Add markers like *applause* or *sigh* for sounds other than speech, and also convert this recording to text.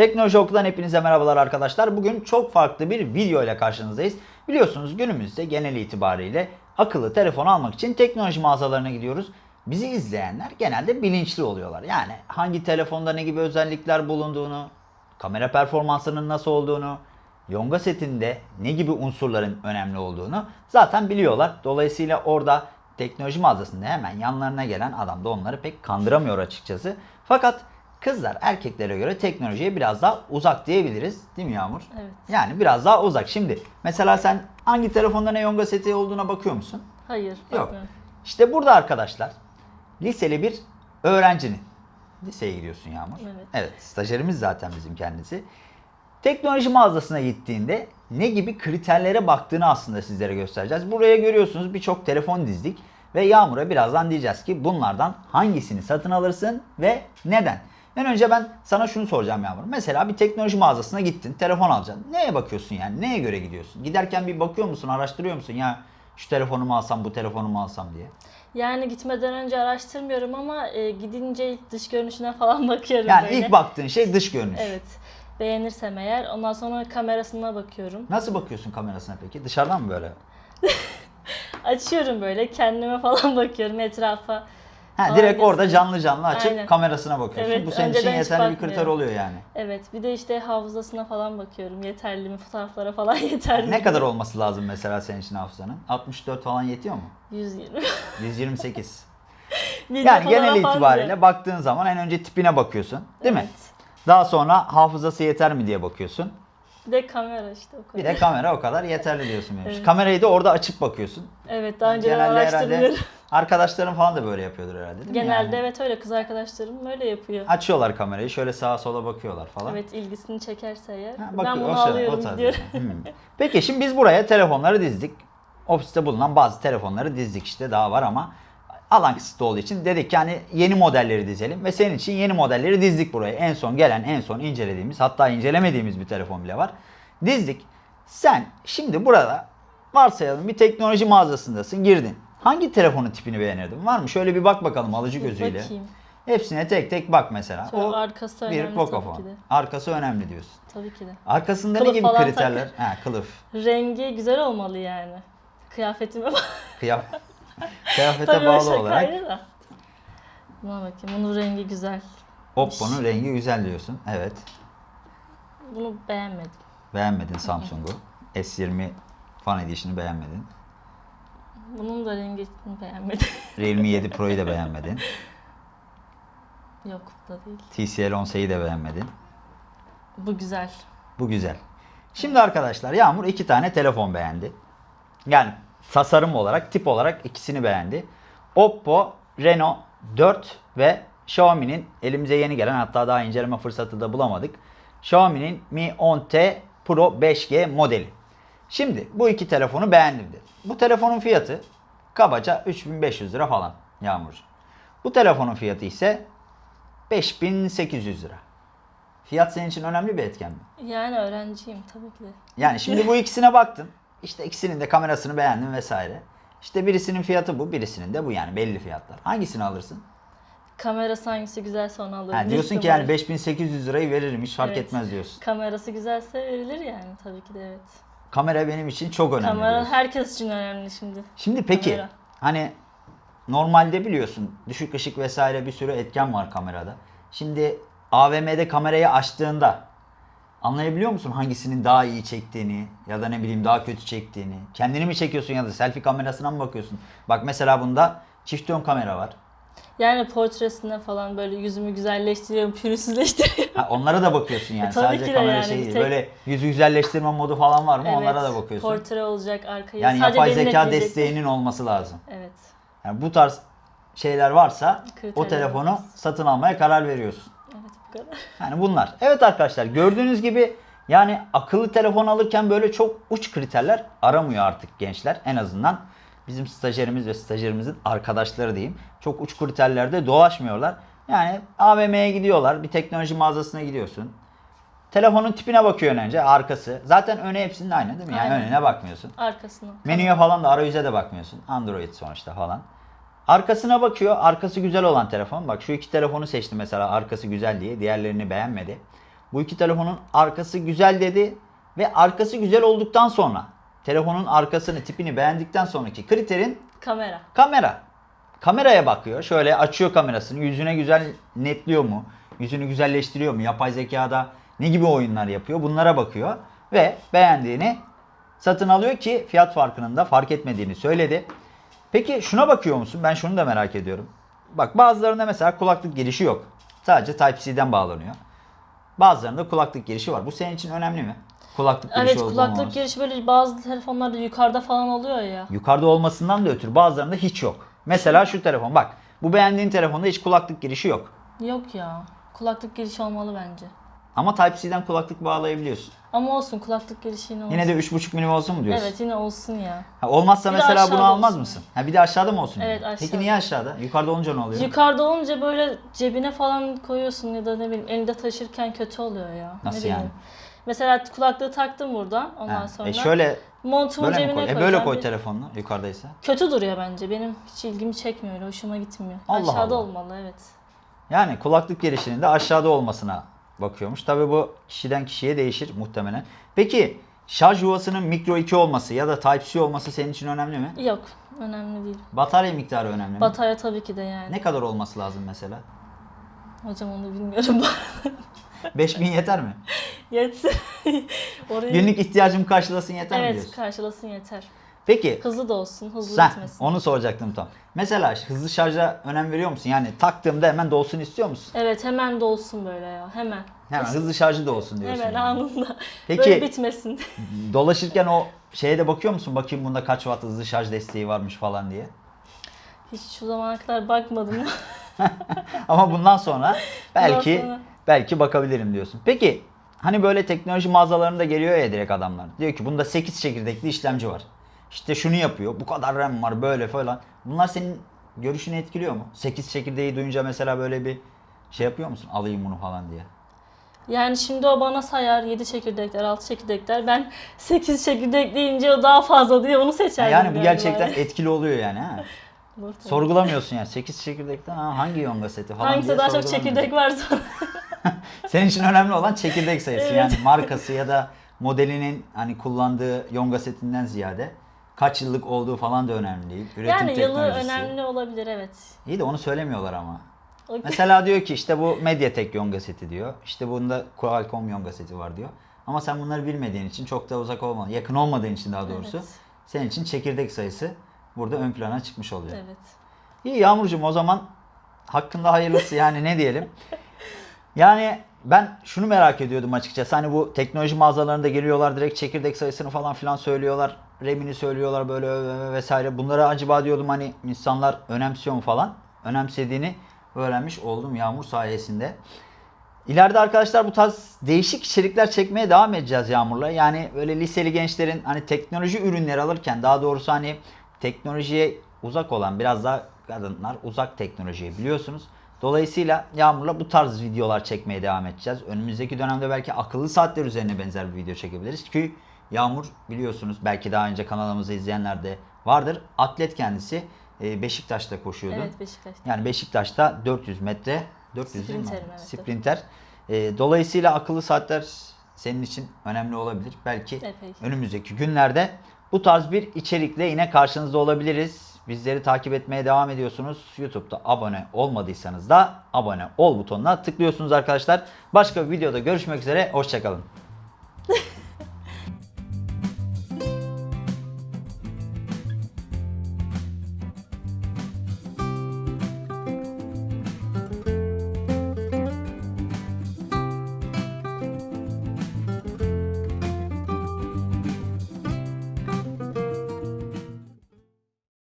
Teknoloji Okulu'dan hepinize merhabalar arkadaşlar. Bugün çok farklı bir video ile karşınızdayız. Biliyorsunuz günümüzde genel itibariyle akıllı telefon almak için teknoloji mağazalarına gidiyoruz. Bizi izleyenler genelde bilinçli oluyorlar. Yani hangi telefonda ne gibi özellikler bulunduğunu, kamera performansının nasıl olduğunu, Yonga setinde ne gibi unsurların önemli olduğunu zaten biliyorlar. Dolayısıyla orada teknoloji mağazasında hemen yanlarına gelen adam da onları pek kandıramıyor açıkçası. Fakat kızlar erkeklere göre teknolojiye biraz daha uzak diyebiliriz. Değil mi Yağmur? Evet. Yani biraz daha uzak. Şimdi mesela sen hangi telefonda ne Yonga seti olduğuna bakıyor musun? Hayır. Yok. bakmıyorum. İşte burada arkadaşlar liseli bir öğrencinin liseye gidiyorsun Yağmur. Evet. Evet, stajyerimiz zaten bizim kendisi. Teknoloji mağazasına gittiğinde ne gibi kriterlere baktığını aslında sizlere göstereceğiz. Buraya görüyorsunuz birçok telefon dizdik ve Yağmur'a birazdan diyeceğiz ki bunlardan hangisini satın alırsın ve neden? En önce ben sana şunu soracağım Yağmur. Mesela bir teknoloji mağazasına gittin, telefon alacaksın. Neye bakıyorsun yani? Neye göre gidiyorsun? Giderken bir bakıyor musun, araştırıyor musun? Ya şu telefonumu alsam, bu telefonumu alsam diye. Yani gitmeden önce araştırmıyorum ama e, gidince ilk dış görünüşüne falan *laughs* bakıyorum Yani böyle. ilk baktığın şey dış görünüş. Evet. Beğenirsem eğer ondan sonra kamerasına bakıyorum. Nasıl bakıyorsun kamerasına peki? Dışarıdan mı böyle? *laughs* Açıyorum böyle kendime falan *laughs* bakıyorum etrafa. Ha, direkt orada canlı canlı açıp Aynen. kamerasına bakıyorsun. Evet, Bu senin için yeterli bir kriter oluyor yani. Evet bir de işte hafızasına falan bakıyorum. Yeterli mi? Fotoğraflara falan *laughs* yeterli mi? Ne kadar olması lazım mesela senin için hafızanın? 64 falan yetiyor mu? 120. 128. Video yani genel itibariyle diyor. baktığın zaman en önce tipine bakıyorsun. Değil mi? Evet. Daha sonra hafızası yeter mi diye bakıyorsun. Bir de kamera işte o Bir kadar. de kamera o kadar yeterli diyorsun. *laughs* Evet. Kamerayı da orada açıp bakıyorsun. Evet daha herhalde araştırmıyorum. Arkadaşların falan da böyle yapıyordur herhalde değil mi? Genelde Yani evet öyle kız arkadaşlarım öyle yapıyor. Açıyorlar kamerayı şöyle sağa sola bakıyorlar falan. Evet ilgisini çekerse eğer. Ha, ben bakıyor, bunu o şey- alıyorum diyor. Hmm. Peki şimdi biz buraya telefonları dizdik. Ofiste bulunan bazı telefonları dizdik işte daha var ama alan kısıtlı olduğu için dedik ki hani yeni modelleri dizelim ve senin için yeni modelleri dizdik buraya. En son gelen, en son incelediğimiz hatta incelemediğimiz bir telefon bile var. Dizdik. Sen şimdi burada varsayalım bir teknoloji mağazasındasın girdin. Hangi telefonun tipini beğenirdin? Var mı? Şöyle bir bak bakalım alıcı gözüyle. bakayım. Hepsine tek tek bak mesela. Şöyle o arkası bir önemli Pocophone. tabii ki de. Arkası önemli diyorsun. Tabii ki de. Arkasında ne Kılıf gibi falan kriterler? Ha, kılıf. Rengi güzel olmalı yani. Kıyafetime bak. Kıyaf *laughs* kıyafete Tabii bağlı olarak da. Buna bakayım. Bunun rengi güzel. Oppo'nun rengi güzel diyorsun. Evet. Bunu beğenmedim. Beğenmedin Samsung'u. S20 Fan Edition'ı beğenmedin. Bunun da rengini beğenmedim. *laughs* Realme 7 Pro'yu da beğenmedin. Yok bu da değil. TCL 10S'yi de beğenmedin. Bu güzel. Bu güzel. Şimdi arkadaşlar Yağmur iki tane telefon beğendi. Yani tasarım olarak, tip olarak ikisini beğendi. Oppo Reno 4 ve Xiaomi'nin elimize yeni gelen hatta daha inceleme fırsatı da bulamadık. Xiaomi'nin Mi 10T Pro 5G modeli. Şimdi bu iki telefonu beğendim dedi. Bu telefonun fiyatı kabaca 3500 lira falan Yağmur. Bu telefonun fiyatı ise 5800 lira. Fiyat senin için önemli bir etken mi? Yani öğrenciyim tabii ki. Yani şimdi bu ikisine baktın. İşte ikisinin de kamerasını beğendin vesaire. İşte birisinin fiyatı bu, birisinin de bu yani belli fiyatlar. Hangisini alırsın? Kamerası hangisi güzelse onu alırım. Ha, diyorsun ki yani 5800 lirayı veririm hiç fark Evet. etmez diyorsun. Kamerası güzelse verilir yani tabii ki de evet. Kamera benim için çok önemli Kamera diyorsun. herkes için önemli şimdi. Şimdi peki Kamera. hani normalde biliyorsun düşük ışık vesaire bir sürü etken var kamerada. Şimdi AVM'de kamerayı açtığında anlayabiliyor musun hangisinin daha iyi çektiğini ya da ne bileyim daha kötü çektiğini? Kendini mi çekiyorsun ya da selfie kamerasına mı bakıyorsun? Bak mesela bunda çift yön kamera var. Yani portresine falan böyle yüzümü güzelleştiriyorum, pürüzsüzleştiriyorum. Ha, onlara da bakıyorsun yani. E, *laughs* tabii Sadece ki de kamera yani şey değil. tek- Böyle yüzü güzelleştirme modu falan var mı? Onlara da bakıyorsun. Portre olacak arkayı. yani Sadece yapay zeka desteğinin olması lazım. Evet. Yani bu tarz şeyler varsa o Kriterler telefonu varsa. satın almaya karar veriyorsun. Evet bu kadar. *laughs* Yani bunlar. Evet arkadaşlar gördüğünüz gibi yani akıllı telefon alırken böyle çok uç kriterler aramıyor artık gençler. En azından bizim stajyerimiz ve stajyerimizin arkadaşları diyeyim. Çok uç kriterlerde dolaşmıyorlar. Yani AVM'ye gidiyorlar. Bir teknoloji mağazasına gidiyorsun. Telefonun tipine bakıyor önce arkası. Zaten öne hepsinin aynı değil mi? Yani Aynen. önüne bakmıyorsun. Arkasına. Menüye falan da arayüze de bakmıyorsun. Android sonuçta falan. Arkasına bakıyor. Arkası güzel olan telefon. Bak şu iki telefonu seçti mesela arkası güzel diye. Diğerlerini beğenmedi. Bu iki telefonun arkası güzel dedi ve arkası güzel olduktan sonra telefonun arkasını tipini beğendikten sonraki kriterin Kamera. kamera. Kameraya bakıyor. Şöyle açıyor kamerasını. Yüzüne güzel netliyor mu? Yüzünü güzelleştiriyor mu? Yapay zekada ne gibi oyunlar yapıyor? Bunlara bakıyor. Ve beğendiğini satın alıyor ki fiyat farkının da fark etmediğini söyledi. Peki şuna bakıyor musun? Ben şunu da merak ediyorum. Bak bazılarında mesela kulaklık girişi yok. Sadece Type-C'den bağlanıyor. Bazılarında kulaklık girişi var. Bu senin için önemli mi? Kulaklık girişi Evet kulaklık olmaması. girişi böyle bazı telefonlarda yukarıda falan oluyor ya. Yukarıda olmasından da ötürü bazılarında hiç yok. Mesela şu telefon bak. Bu beğendiğin telefonda hiç kulaklık girişi yok. Yok ya. Kulaklık girişi olmalı bence. Ama Type-C'den kulaklık bağlayabiliyorsun. Ama olsun kulaklık girişi yine olsun. Yine de 3.5 milim olsun mu diyorsun? Evet yine olsun ya. Ha, olmazsa Bir de mesela bunu aşağıda almaz olsun. mısın? Ha, bir de aşağıda mı olsun? Evet, diyorsun? Peki aşağıda. niye aşağıda? Yukarıda olunca ne oluyor? Yukarıda olunca böyle cebine falan koyuyorsun ya da ne bileyim elinde taşırken kötü oluyor ya. Nasıl ne bileyim. Mesela kulaklığı taktım buradan ondan Ha, sonra E şöyle montumu böyle mi cebine koy? E koyacağım. böyle koy telefonunu yukarıdaysa. Kötü duruyor bence. Benim hiç ilgimi çekmiyor öyle. Hoşuma gitmiyor. Allah Aşağıda Allah. olmalı evet. Yani kulaklık girişinin de aşağıda olmasına bakıyormuş. Tabi bu kişiden kişiye değişir muhtemelen. Peki şarj yuvasının mikro 2 olması ya da Type-C olması senin için önemli mi? Yok. Önemli değil. Batarya miktarı önemli mi? Batarya tabii ki de yani. Ne kadar olması lazım mesela? Hocam onu bilmiyorum. *laughs* 5000 yeter mi? *laughs* Yetsin. *laughs* Orayı... Günlük ihtiyacımı karşılasın yeter mi Evet diyorsun? karşılasın yeter. Peki Hızlı da olsun. Hızlı sen gitmesin. onu soracaktım tam. Mesela hızlı şarja önem veriyor musun? Yani taktığımda hemen dolsun istiyor musun? Evet hemen dolsun böyle ya. Hemen. Hemen hızlı şarjı da olsun diyorsun. Hemen yani. anında. Peki- Böyle bitmesin. *laughs* Dolaşırken o şeye de bakıyor musun? Bakayım bunda kaç watt hızlı şarj desteği varmış falan diye. Hiç şu zamana kadar bakmadım. *laughs* Ama bundan sonra belki Bundan sonra- belki bakabilirim diyorsun. Peki hani böyle teknoloji mağazalarında geliyor ya direkt adamlar. Diyor ki bunda 8 çekirdekli işlemci var. İşte şunu yapıyor. Bu kadar RAM var böyle falan. Bunlar senin görüşünü etkiliyor mu? 8 çekirdeği duyunca mesela böyle bir şey yapıyor musun? Alayım bunu falan diye. yani şimdi o bana sayar 7 çekirdekler, 6 çekirdekler. Ben 8 çekirdek deyince o daha fazla diye onu seçerdim. Yani bu gerçekten etkili oluyor yani ha. Sorgulamıyorsun yani. 8 çekirdekten ha, hangi yonga seti falan Hangisi diye daha çok çekirdek varsa. *laughs* Senin için önemli olan çekirdek sayısı. Evet. Yani markası ya da modelinin hani kullandığı yonga setinden ziyade kaç yıllık olduğu falan da önemli değil. Üretim yani yılı teknolojisi. önemli olabilir evet. İyi de onu söylemiyorlar ama. O- Mesela diyor ki işte bu Mediatek yonga seti diyor. İşte bunda Qualcomm yonga seti var diyor. Ama sen bunları bilmediğin için çok da uzak olmadı. Yakın olmadığın için daha doğrusu. Evet. Senin için çekirdek sayısı burada ön plana çıkmış oluyor. Evet. İyi Yağmurcuğum o zaman hakkında hayırlısı yani ne diyelim. *laughs* Yani ben şunu merak ediyordum açıkçası. Hani bu teknoloji mağazalarında geliyorlar direkt çekirdek sayısını falan filan söylüyorlar. RAM'ini söylüyorlar böyle vesaire. Bunları acaba diyordum hani insanlar önemsiyor mu falan. Önemsediğini öğrenmiş oldum Yağmur sayesinde. İleride arkadaşlar bu tarz değişik içerikler çekmeye devam edeceğiz Yağmur'la. Yani böyle liseli gençlerin hani teknoloji ürünleri alırken daha doğrusu hani teknolojiye uzak olan biraz daha kadınlar uzak teknolojiye biliyorsunuz. Dolayısıyla Yağmur'la bu tarz videolar çekmeye devam edeceğiz. Önümüzdeki dönemde belki akıllı saatler üzerine benzer bir video çekebiliriz. Ki Yağmur biliyorsunuz belki daha önce kanalımızı izleyenler de vardır. Atlet kendisi e, Beşiktaş'ta koşuyordu. Evet Beşiktaş'ta. Yani Beşiktaş'ta 400 metre 400 değil mi? Sprinterim, evet, Sprinter. Ee, dolayısıyla akıllı saatler senin için önemli olabilir. Belki Epey. önümüzdeki günlerde bu tarz bir içerikle yine karşınızda olabiliriz. Bizleri takip etmeye devam ediyorsunuz. YouTube'da abone olmadıysanız da abone ol butonuna tıklıyorsunuz arkadaşlar. Başka bir videoda görüşmek üzere. Hoşçakalın. *laughs*